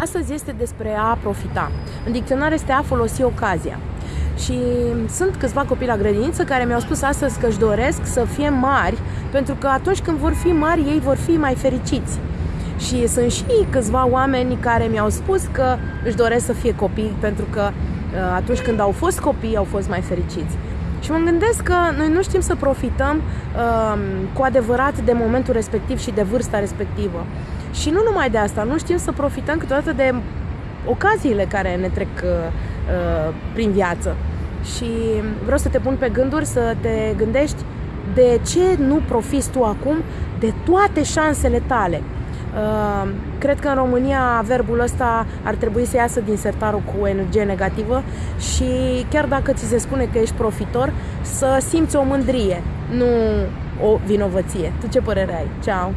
Astăzi este despre a profita. În dicționar este a folosi ocazia. Și sunt câțiva copii la grădiniță care mi-au spus astăzi că își doresc să fie mari, pentru că atunci când vor fi mari, ei vor fi mai fericiți. Și sunt și câțiva oameni care mi-au spus că își doresc să fie copii, pentru că uh, atunci când au fost copii, au fost mai fericiți. Și mă gândesc că noi nu știm să profităm uh, cu adevărat de momentul respectiv și de vârsta respectivă. Și nu numai de asta, nu știm să profităm câteodată de ocaziile care ne trec uh, uh, prin viață. Și vreau să te pun pe gânduri, să te gândești de ce nu profiți tu acum de toate șansele tale. Uh, cred că în România verbul ăsta ar trebui să iasă din sertarul cu energie negativă și chiar dacă ți se spune că ești profitor, să simți o mândrie, nu o vinovăție. Tu ce părere ai? Ceau!